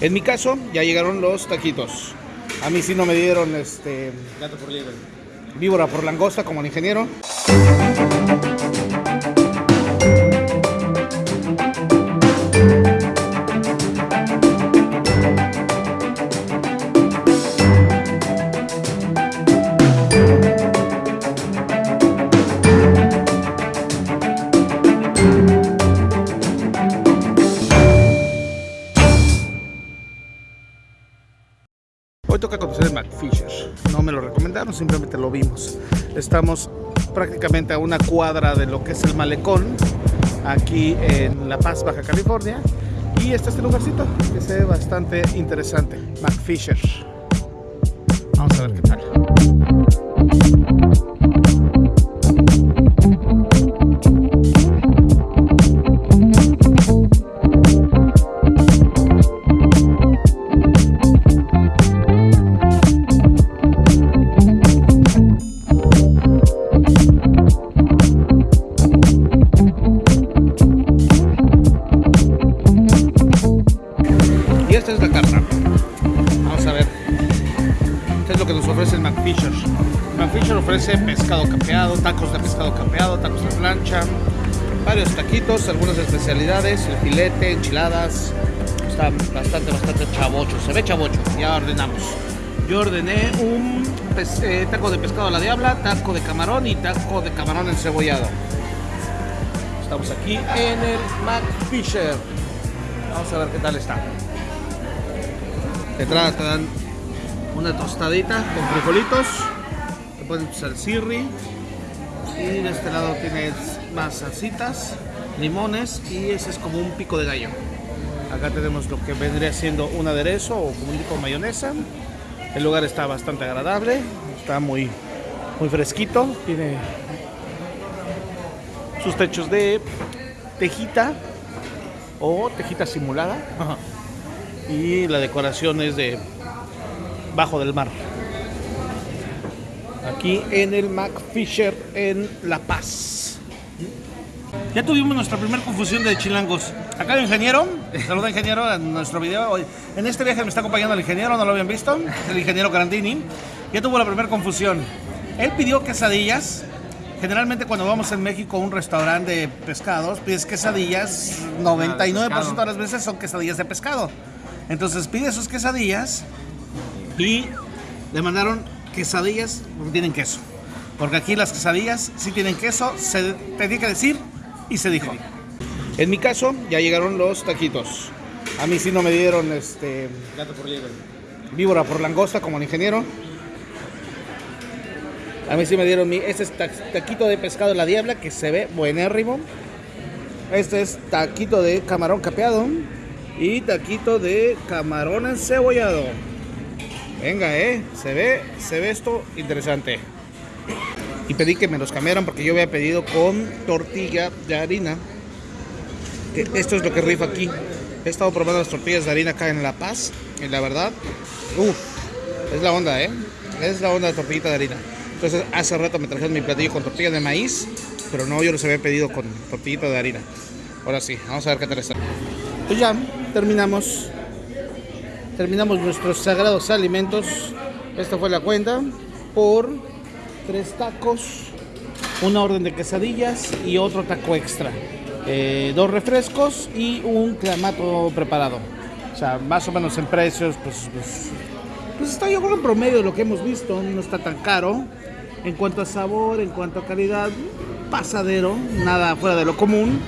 En mi caso, ya llegaron los taquitos. A mí sí no me dieron este Gato por libre. víbora por langosta como el ingeniero. Toca conocer el McFisher. No me lo recomendaron, simplemente lo vimos. Estamos prácticamente a una cuadra de lo que es el malecón, aquí en La Paz, Baja California. Y este es este lugarcito que se ve bastante interesante. McFisher. Vamos a ver qué tal. McFisher ofrece pescado capeado, tacos de pescado capeado, tacos de plancha, varios taquitos, algunas especialidades, el filete, enchiladas. Está bastante, bastante chavocho. Se ve chavocho. Ya ordenamos. Yo ordené un eh, taco de pescado a la diabla, taco de camarón y taco de camarón encebollado. Estamos aquí en el McFisher. Vamos a ver qué tal está. Detrás te dan una tostadita con frijolitos. Le ponen salsirri. Y de este lado tienes más salsitas, limones y ese es como un pico de gallo. Acá tenemos lo que vendría siendo un aderezo o como un tipo de mayonesa. El lugar está bastante agradable, está muy, muy fresquito. Tiene sus techos de tejita o tejita simulada. Y la decoración es de bajo del mar. Aquí en el McFisher en La Paz. Ya tuvimos nuestra primera confusión de chilangos. Acá el ingeniero, saluda ingeniero en nuestro video. Hoy- En este viaje me está acompañando el ingeniero, no lo habían visto, el ingeniero Grandini. Ya tuvo la primera confusión. Él pidió quesadillas. Generalmente cuando vamos en México a un restaurante de pescados, pides quesadillas, 99% de las veces son quesadillas de pescado. Entonces pide sus quesadillas y le mandaron quesadillas porque tienen queso. Porque aquí las quesadillas sí tienen queso, se tenía que decir y se dijo. En mi caso, ya llegaron los taquitos. A mí sí no me dieron este Gato por libre. víbora por langosta como el ingeniero. A mí sí me dieron mi. Este es ta- taquito de pescado de la diabla que se ve buenérrimo. Este es taquito de camarón capeado. Y taquito de camarón encebollado. Venga, eh. Se ve, se ve esto interesante. Y pedí que me los cambiaran porque yo había pedido con tortilla de harina. Que esto es lo que rifa aquí. He estado probando las tortillas de harina acá en La Paz. Y la verdad, uff, es la onda, ¿eh? Es la onda de tortillita de harina. Entonces, hace rato me trajeron mi platillo con tortilla de maíz. Pero no, yo los había pedido con tortillita de harina. Ahora sí, vamos a ver qué tal está. Pues ya, terminamos. Terminamos nuestros sagrados alimentos. Esta fue la cuenta por tres tacos, una orden de quesadillas y otro taco extra. Eh, dos refrescos y un clamato preparado. O sea, más o menos en precios, pues, pues, pues está yo creo en promedio de lo que hemos visto. No está tan caro. En cuanto a sabor, en cuanto a calidad, pasadero, nada fuera de lo común.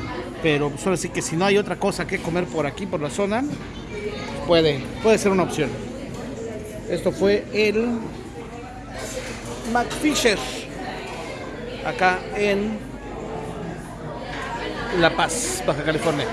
Pero pues ahora sí que si no hay otra cosa que comer por aquí, por la zona, puede, puede ser una opción. Esto fue el McFisher acá en La Paz, Baja California.